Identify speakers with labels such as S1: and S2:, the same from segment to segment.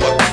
S1: Thank you.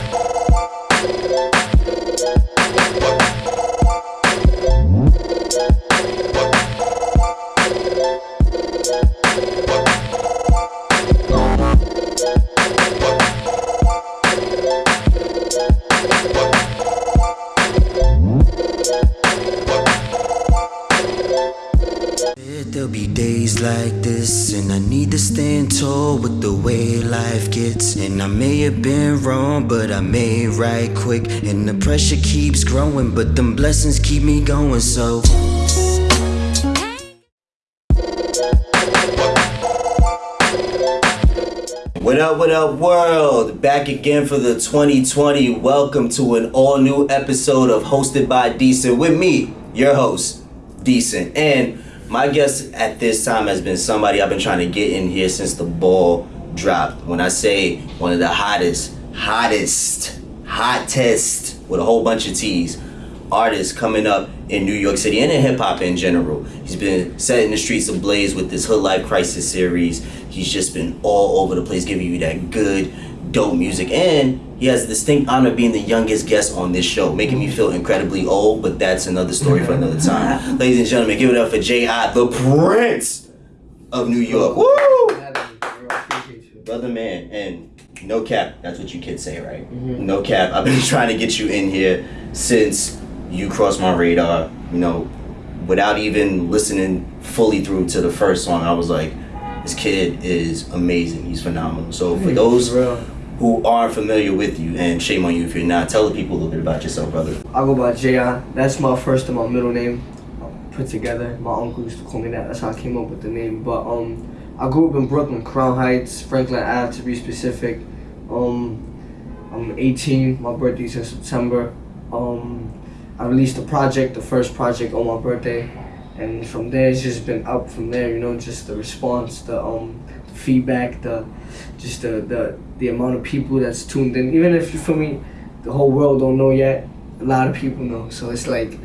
S1: There'll be days like this, and I need to stand tall with the way life gets. And I may have been wrong, but I made right quick. And the pressure keeps growing, but them blessings keep me going. So. What up, what up, world? Back again for the 2020. Welcome to an all new episode of Hosted by Decent with me, your host, Decent. And my guest at this time has been somebody I've been trying to get in here since the ball dropped. When I say one of the hottest, hottest, hottest, with a whole bunch of T's, artists coming up in New York City and in hip hop in general. He's been setting the streets ablaze with this Hood Life Crisis series. He's just been all over the place giving you that good, dope music. And he has the distinct honor of being the youngest guest on this show, making me feel incredibly old, but that's another story for another time. Ladies and gentlemen, give it up for J.I., the Prince of New York. Woo! Brother man, and no cap, that's what you kids say, right? Mm-hmm. No cap. I've been trying to get you in here since you crossed my radar, you know, without even listening fully through to the first song. I was like, this kid is amazing. He's phenomenal. So for those who aren't familiar with you, and shame on you if you're not, tell the people a little bit about yourself, brother.
S2: I go by Jayon. That's my first and my middle name put together. My uncle used to call me that. That's how I came up with the name. But um, I grew up in Brooklyn, Crown Heights, Franklin Ave to be specific. Um, I'm 18. My birthday's in September. Um, I released a project, the first project on my birthday, and from there it's just been up from there. You know, just the response, the um, feedback, the just the the the amount of people that's tuned in. Even if you feel me, the whole world don't know yet. A lot of people know. So it's like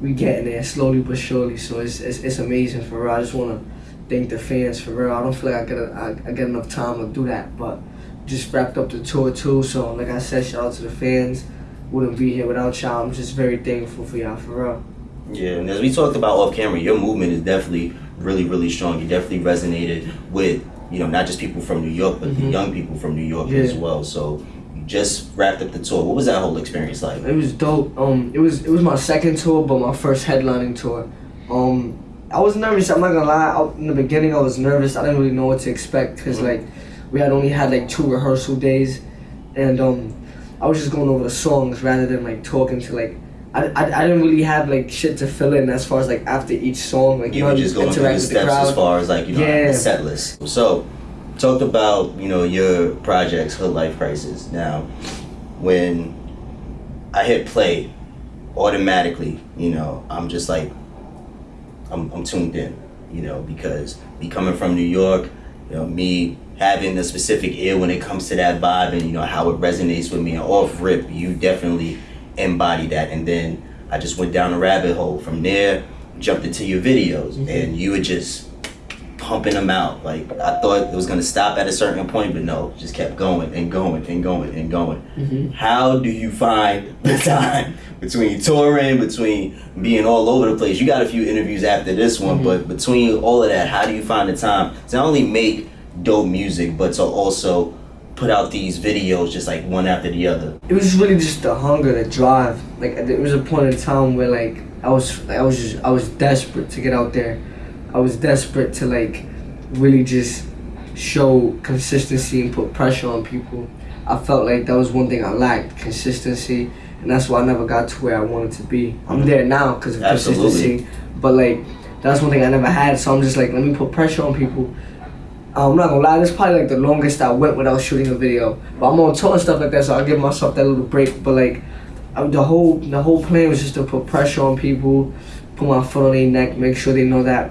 S2: we getting there slowly but surely. So it's it's, it's amazing for real. I just wanna thank the fans for real. I don't feel like I get a, I, I get enough time to do that, but just wrapped up the tour too. So like I said, shout out to the fans. Wouldn't be here without y'all. I'm just very thankful for y'all for real.
S1: Yeah, and as we talked about off camera, your movement is definitely really, really strong. You definitely resonated with, you know, not just people from New York, but the
S2: Mhm.
S1: young people from New York
S2: Yeah.
S1: as well. So you just wrapped up the tour. What was that whole experience like?
S2: It was dope. Um, it was it was my second tour, but my first headlining tour. Um, I was nervous. I'm not gonna lie. I, in the beginning, I was nervous. I didn't really know what to expect because
S1: Mhm.
S2: like we had only had like two rehearsal days, and um, I was just going over the songs rather than like talking to like. I, I, I didn't really have like shit to fill in as far as like after each song like
S1: You
S2: know,
S1: were just going through
S2: interact
S1: the steps
S2: crowd.
S1: as far as like, you know,
S2: Yeah.
S1: the set list. So talked about, you know, your projects, Hood Life Crisis. Now, when I hit play, automatically, you know, I'm just like, I'm, I'm tuned in, you know, because me coming from New York, you know, me having a specific ear when it comes to that vibe and, you know, how it resonates with me and off rip, you definitely embody that. And then I just went down a rabbit hole. From there, jumped into your videos and you were just pumping them out. Like I thought it was gonna stop at a certain point, but no, just kept going and going and going and going.
S2: Mhm.
S1: How do you find the time between touring, between being all over the place? You got a few interviews after this one,
S2: Mhm.
S1: but between all of that, how do you find the time to not only make dope music, but to also put out these videos just like one after the other?
S2: it was really just the hunger, the drive. Like there was a point in time where like I was, I was just, I was desperate to get out there. I was desperate to like really just show consistency and put pressure on people. I felt like that was one thing I lacked, consistency, and that's why I never got to where I wanted to be. I'm mm-hmm. there now because of
S1: Absolutely.
S2: consistency, but like that's one thing I never had. So I'm just like, let me put pressure on people. I'm not gonna lie, this is probably like the longest I went without shooting a video. But I'm on tour and stuff like that, so I'll give myself that little break. But like, I, the whole the whole plan was just to put pressure on people, put my foot on their neck, make sure they know that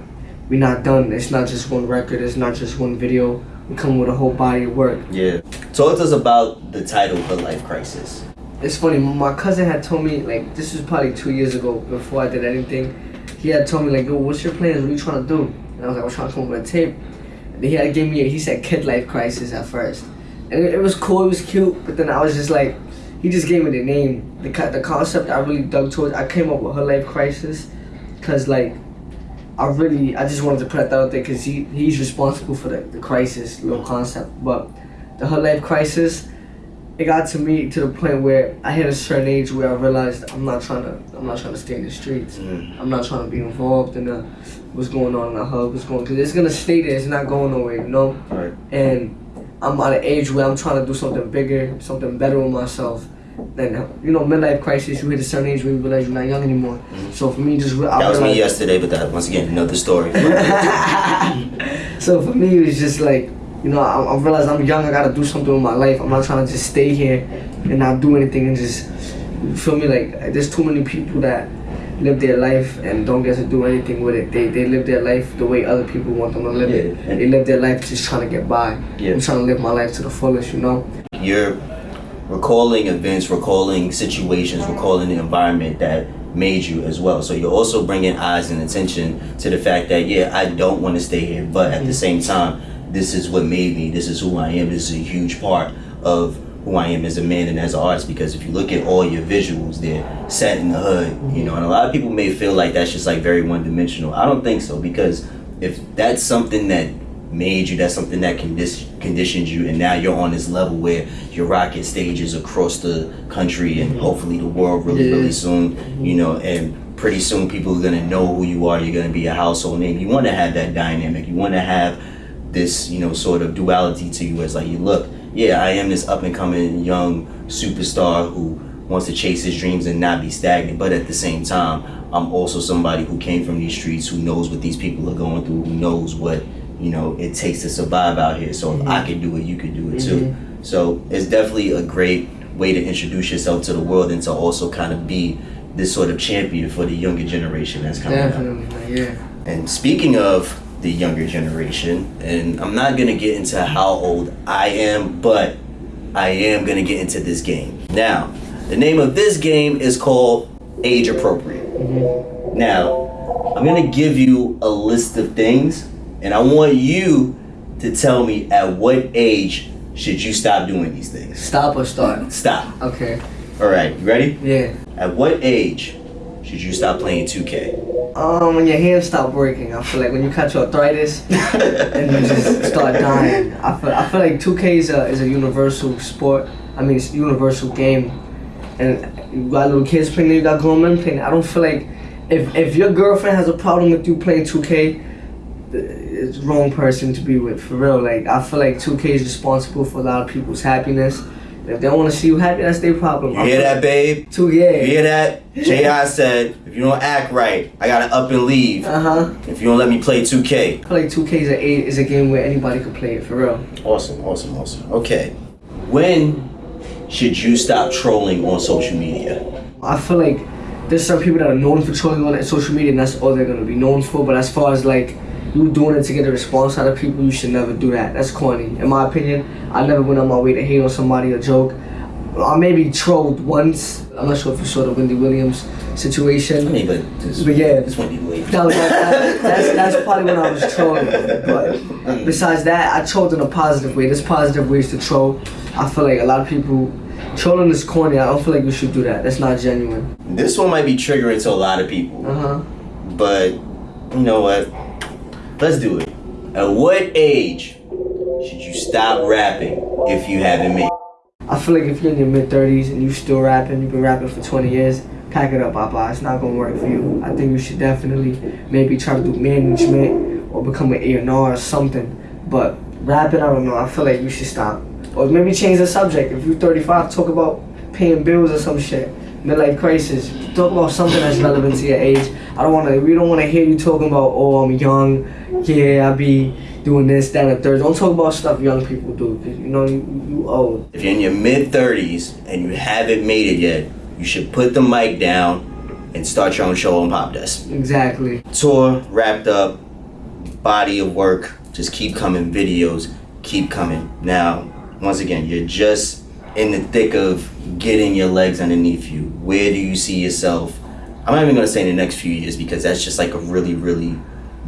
S2: we're not done. It's not just one record. It's not just one video. We come with a whole body of work.
S1: Yeah. Talk to us about the title, The Life Crisis.
S2: It's funny. My cousin had told me like this was probably two years ago before I did anything. He had told me like, "Yo, what's your plans? What are you trying to do?" And I was like, "I'm trying to come up with a tape." He had gave me. A, he said "Kid Life Crisis" at first, and it, it was cool. It was cute. But then I was just like, he just gave me the name, the the concept. I really dug towards. I came up with Hood Life Crisis, cause like. I really, I just wanted to put that out there because he, he's responsible for the, the crisis, little concept. But the Hood Life Crisis, it got to me to the point where I hit a certain age where I realized I'm not trying to, I'm not trying to stay in the streets.
S1: Mm.
S2: I'm not trying to be involved in the, what's going on in the hub, what's going, because it's gonna stay there. It's not going nowhere, you know.
S1: Right.
S2: And I'm at an age where I'm trying to do something bigger, something better with myself. Then you know, midlife crisis. You hit a certain age where you realize you're not young anymore. So for me, just I
S1: That was me yesterday, but that once again another story.
S2: so for me, it was just like, you know, I, I realized I'm young. I gotta do something with my life. I'm not trying to just stay here and not do anything and just you feel me. Like there's too many people that live their life and don't get to do anything with it. They they live their life the way other people want them to live it.
S1: Yeah.
S2: They live their life just trying to get by.
S1: Yeah.
S2: I'm trying to live my life to the fullest. You know.
S1: You're recalling events, recalling situations, recalling the environment that made you as well. So you're also bringing eyes and attention to the fact that yeah, I don't want to stay here, but at the mm-hmm. same time, this is what made me. This is who I am. This is a huge part of who I am as a man and as an artist. Because if you look at all your visuals, they're set in the hood, you know. And a lot of people may feel like that's just like very one dimensional. I don't think so because if that's something that made you, that's something that condi- conditioned you, and now you're on this level where you're rocking stages across the country and mm-hmm. hopefully the world really,
S2: Yeah.
S1: really soon, mm-hmm. you know, and pretty soon people are gonna know who you are. You're gonna be a household name. You want to have that dynamic. You want to have this, you know, sort of duality to you as like, you look, yeah, I am this up and coming young superstar who wants to chase his dreams and not be stagnant, but at the same time, I'm also somebody who came from these streets, who knows what these people are going through, who knows what you know it takes to survive out here. So if I can do it, you can do it mm-hmm. too. So it's definitely a great way to introduce yourself to the world and to also kind of be this sort of champion for the younger generation that's coming up.
S2: Definitely, man, yeah.
S1: And speaking of the younger generation, and I'm not gonna get into how old I am, but I am gonna get into this game. Now, the name of this game is called Age Appropriate. Mm-hmm. Now, I'm gonna give you a list of things, and I want you to tell me at what age should you stop doing these things.
S2: Stop or start?
S1: Stop.
S2: Okay.
S1: All right, you ready?
S2: Yeah.
S1: At what age should you stop playing 2K?
S2: Um, when your hands stop working, I feel like when you catch arthritis and you just start dying. I feel, I feel like 2K is a, is a universal sport. I mean, it's a universal game. And you got little kids playing it, you got grown men playing it. I don't feel like if, if your girlfriend has a problem with you playing 2K, it's the wrong person to be with, for real. Like, I feel like 2K is responsible for a lot of people's happiness. If they don't want to see you happy, that's their problem.
S1: You hear that, babe?
S2: Two, yeah.
S1: You hear that? J.I. said, if you don't act right, I gotta up and leave.
S2: Uh huh.
S1: If you don't let me play 2K.
S2: I Play 2K is a, is a game where anybody can play it, for real.
S1: Awesome, awesome, awesome. Okay. When should you stop trolling on social media?
S2: I feel like there's some people that are known for trolling on social media, and that's all they're gonna be known for. But as far as like you doing it to get a response out of people, you should never do that. That's corny, in my opinion. I never went on my way to hate on somebody or joke. I maybe trolled once. I'm not sure if you saw the Wendy Williams situation.
S1: I mean, but this,
S2: But yeah.
S1: this Wendy Williams.
S2: That was that, that's that's probably when I was trolling. But besides that, I trolled in a positive way. There's positive ways to troll. I feel like a lot of people trolling is corny. I don't feel like we should do that. That's not genuine.
S1: This one might be triggering to a lot of people,
S2: Uh huh.
S1: but you know what? Let's do it. At what age should you stop rapping if you haven't made?
S2: I feel like if you're in your mid 30s and you're still rapping, you've been rapping for 20 years, pack it up, Papa. It's not gonna work for you. I think you should definitely maybe try to do management or become an A&R or something. But rapping, I don't know. I feel like you should stop. Or maybe change the subject. If you're 35, talk about paying bills or some shit. Midlife crisis. Talk about something that's relevant to your age. I don't wanna. We don't wanna hear you talking about. Oh, I'm young. Yeah, I be doing this, that, and third. Don't talk about stuff young people do. 'cause, you know you, you old.
S1: If you're in your mid 30s and you haven't made it yet, you should put the mic down and start your own show on Pop Dust.
S2: Exactly.
S1: Tour wrapped up, body of work, just keep coming, videos keep coming. Now, once again, you're just in the thick of getting your legs underneath you. Where do you see yourself? I'm not even gonna say in the next few years because that's just like a really, really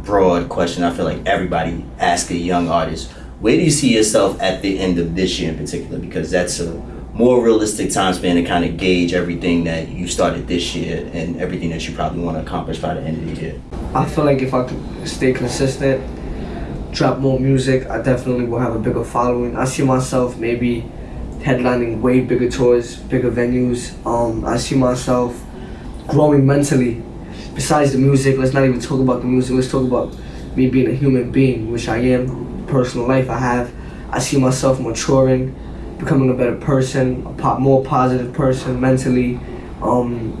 S1: broad question. I feel like everybody asks a young artist, where do you see yourself at the end of this year in particular? Because that's a more realistic time span to kind of gauge everything that you started this year and everything that you probably want to accomplish by the end of the year.
S2: I feel like if I could stay consistent, drop more music, I definitely will have a bigger following. I see myself maybe headlining way bigger tours, bigger venues. Um, I see myself growing mentally. Besides the music, let's not even talk about the music. Let's talk about me being a human being, which I am. Personal life I have. I see myself maturing, becoming a better person, a po- more positive person mentally. Um,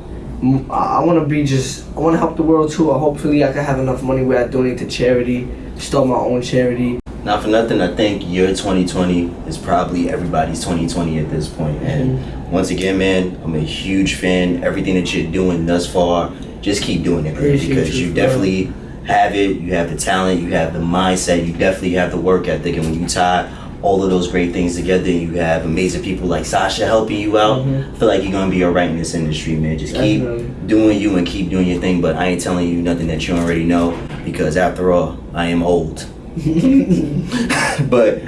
S2: I, want to be just. I want to help the world too. Hopefully, I can have enough money where I donate to charity, start my own charity.
S1: Not for nothing, I think your 2020 is probably everybody's 2020 at this point. And
S2: Mm-hmm.
S1: once again, man, I'm a huge fan. Everything that you're doing thus far, just keep doing it, man, because
S2: you,
S1: definitely have it. You have the talent, you have the mindset, you definitely have the work ethic. And when you tie all of those great things together, you have amazing people like Sasha helping you out.
S2: Mhm.
S1: I feel like you're gonna be alright in this industry, man. Just keep
S2: Definitely.
S1: doing you and keep doing your thing. But I ain't telling you nothing that you already know because after all, I am old. but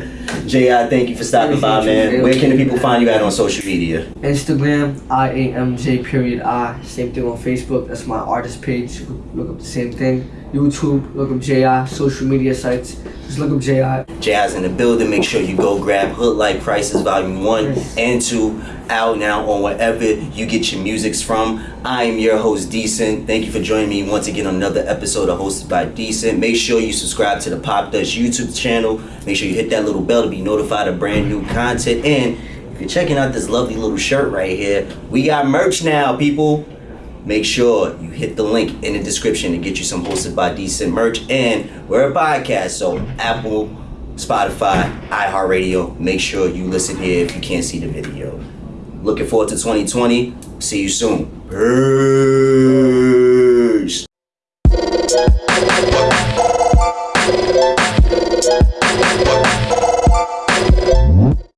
S1: J.I., thank you for stopping by, man. Where can the people find you at on social media?
S2: Instagram, I A M J period I. Same thing on Facebook. That's my artist page. Look up the same thing. YouTube, look up J.I. Social media sites, just look up J.I.
S1: J.I.'s in the building. Make sure you go grab Hood Life Crisis Volume 1
S2: Yes.
S1: and 2 out now on wherever you get your musics from. I am your host, Decent. Thank you for joining me once again on another episode of Hosted by Decent. Make sure you subscribe to the Pop Dust YouTube channel. Make sure you hit that little bell to be notified of brand new content. And if you're checking out this lovely little shirt right here, we got merch now, people. Make sure you hit the link in the description to get you some Hosted by Decent merch. And we're a podcast, so Apple, Spotify, iHeartRadio. Make sure you listen here if you can't see the video. Looking forward to 2020. See you soon. Peace.